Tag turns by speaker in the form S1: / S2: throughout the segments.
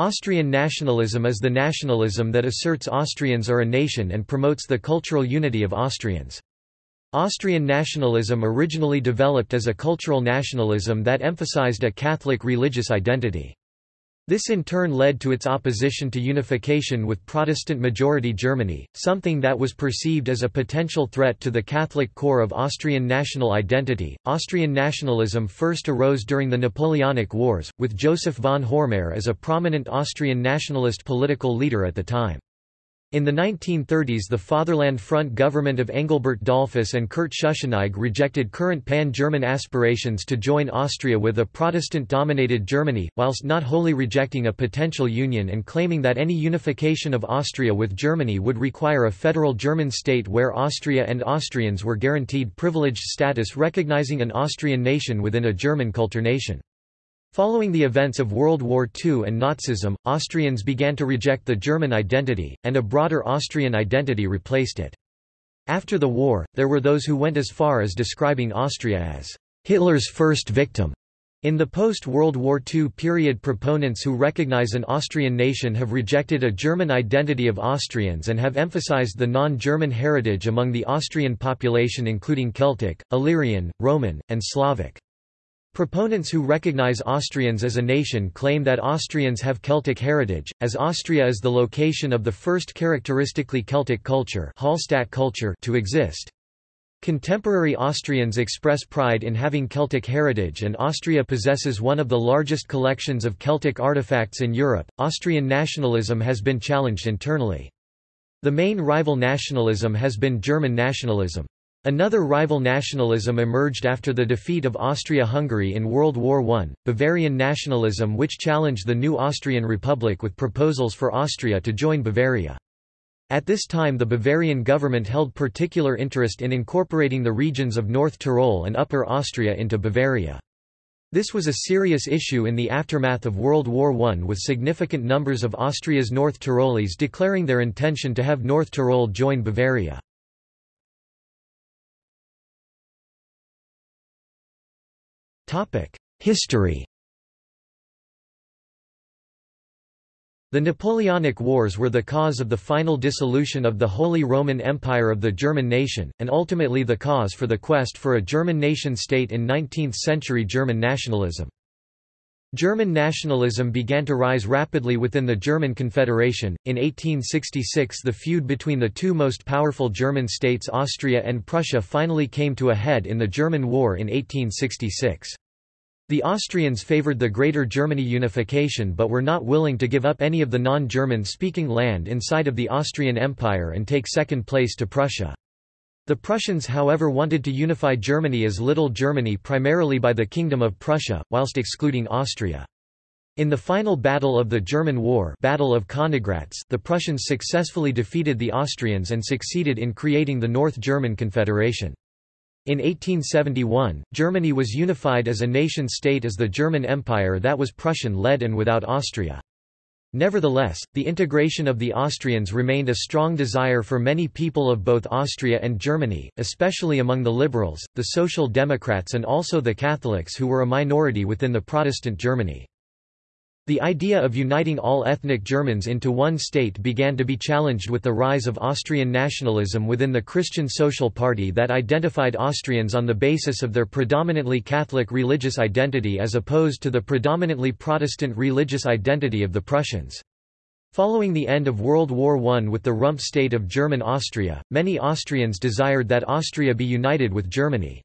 S1: Austrian nationalism is the nationalism that asserts Austrians are a nation and promotes the cultural unity of Austrians. Austrian nationalism originally developed as a cultural nationalism that emphasized a Catholic religious identity. This in turn led to its opposition to unification with Protestant-majority Germany, something that was perceived as a potential threat to the Catholic core of Austrian national identity. Austrian nationalism first arose during the Napoleonic Wars, with Joseph von Hormayr as a prominent Austrian nationalist political leader at the time. In the 1930s the Fatherland Front government of Engelbert Dollfuss and Kurt Schuschnigg rejected current pan-German aspirations to join Austria with a Protestant-dominated Germany, whilst not wholly rejecting a potential union and claiming that any unification of Austria with Germany would require a federal German state where Austria and Austrians were guaranteed privileged status recognizing an Austrian nation within a German Kulturnation. Following the events of World War II and Nazism, Austrians began to reject the German identity, and a broader Austrian identity replaced it. After the war, there were those who went as far as describing Austria as Hitler's first victim. In the post-World War II period proponents who recognize an Austrian nation have rejected a German identity of Austrians and have emphasized the non-German heritage among the Austrian population including Celtic, Illyrian, Roman, and Slavic. Proponents who recognize Austrians as a nation claim that Austrians have Celtic heritage, as Austria is the location of the first characteristically Celtic culture, Hallstatt culture to exist. Contemporary Austrians express pride in having Celtic heritage and Austria possesses one of the largest collections of Celtic artifacts in Europe. Austrian nationalism has been challenged internally. The main rival nationalism has been German nationalism. Another rival nationalism emerged after the defeat of Austria-Hungary in World War I, Bavarian nationalism which challenged the new Austrian Republic with proposals for Austria to join Bavaria. At this time the Bavarian government held particular interest in incorporating the regions of North Tyrol and Upper Austria into Bavaria. This was a serious issue in the aftermath of World War I with significant numbers of Austria's North Tyroleans declaring their intention to have North Tyrol join Bavaria. History The Napoleonic Wars were the cause of the final dissolution of the Holy Roman Empire of the German nation, and ultimately the cause for the quest for a German nation-state in 19th-century German nationalism. German nationalism began to rise rapidly within the German Confederation. In 1866, the feud between the two most powerful German states, Austria and Prussia, finally came to a head in the German War in 1866. The Austrians favoured the Greater Germany unification but were not willing to give up any of the non-German speaking land inside of the Austrian Empire and take second place to Prussia. The Prussians however wanted to unify Germany as Little Germany primarily by the Kingdom of Prussia, whilst excluding Austria. In the final battle of the German War Battle of Königgrätz the Prussians successfully defeated the Austrians and succeeded in creating the North German Confederation. In 1871, Germany was unified as a nation-state as the German Empire that was Prussian-led and without Austria. Nevertheless, the integration of the Austrians remained a strong desire for many people of both Austria and Germany, especially among the liberals, the Social Democrats and also the Catholics who were a minority within the Protestant Germany. The idea of uniting all ethnic Germans into one state began to be challenged with the rise of Austrian nationalism within the Christian Social Party that identified Austrians on the basis of their predominantly Catholic religious identity as opposed to the predominantly Protestant religious identity of the Prussians. Following the end of World War I with the rump state of German Austria, many Austrians desired that Austria be united with Germany.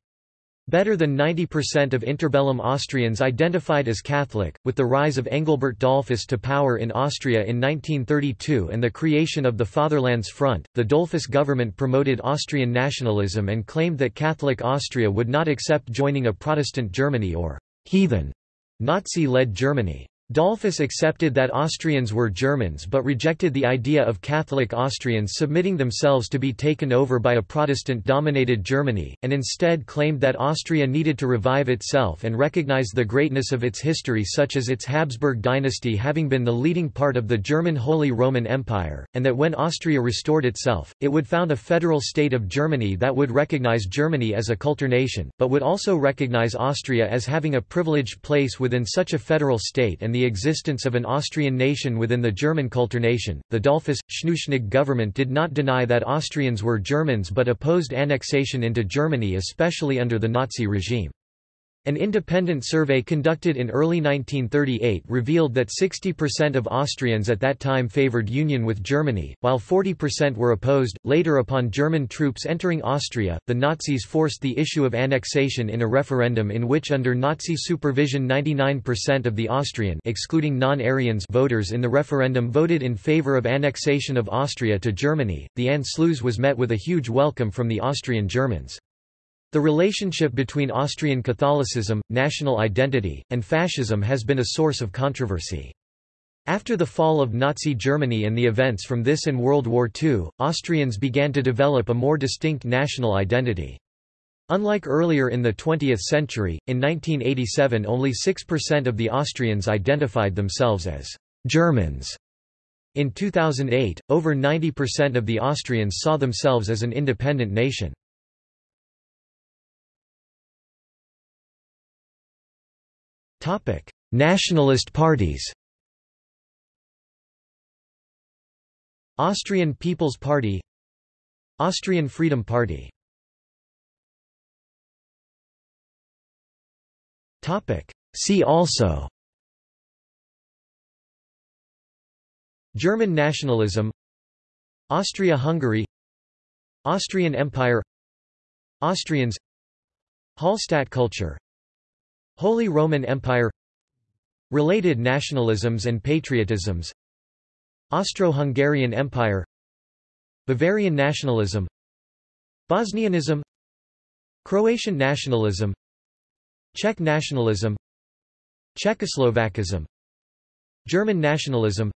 S1: Better than 90% of interbellum Austrians identified as Catholic, with the rise of Engelbert Dollfuss to power in Austria in 1932 and the creation of the Fatherlands Front, the Dollfuss government promoted Austrian nationalism and claimed that Catholic Austria would not accept joining a Protestant Germany or heathen Nazi-led Germany. Dollfuss accepted that Austrians were Germans but rejected the idea of Catholic Austrians submitting themselves to be taken over by a Protestant-dominated Germany, and instead claimed that Austria needed to revive itself and recognize the greatness of its history such as its Habsburg dynasty having been the leading part of the German Holy Roman Empire, and that when Austria restored itself, it would found a federal state of Germany that would recognize Germany as a Kulturnation, but would also recognize Austria as having a privileged place within such a federal state and the existence of an Austrian nation within the German Kulturnation. The Dollfuss-Schuschnigg government did not deny that Austrians were Germans but opposed annexation into Germany especially under the Nazi regime. An independent survey conducted in early 1938 revealed that 60% of Austrians at that time favored union with Germany, while 40% were opposed. Later, upon German troops entering Austria, the Nazis forced the issue of annexation in a referendum in which, under Nazi supervision, 99% of the Austrian, excluding non-Aryans, voters in the referendum voted in favor of annexation of Austria to Germany. The Anschluss was met with a huge welcome from the Austrian Germans. The relationship between Austrian Catholicism, national identity, and fascism has been a source of controversy. After the fall of Nazi Germany and the events from this and World War II, Austrians began to develop a more distinct national identity. Unlike earlier in the 20th century, in 1987 only 6% of the Austrians identified themselves as Germans. In 2008, over 90% of the Austrians saw themselves as an independent nation. Nationalist parties Austrian People's Party Austrian Freedom Party See also German nationalism Austria-Hungary Austrian Empire Austrians Hallstatt culture Holy Roman Empire Related nationalisms and patriotisms Austro-Hungarian Empire Bavarian nationalism Bosnianism Croatian nationalism Czech nationalism Czechoslovakism German nationalism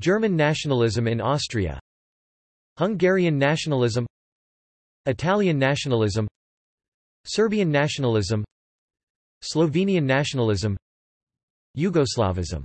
S1: German nationalism in Austria Hungarian nationalism Italian nationalism Serbian nationalism Slovenian nationalism Yugoslavism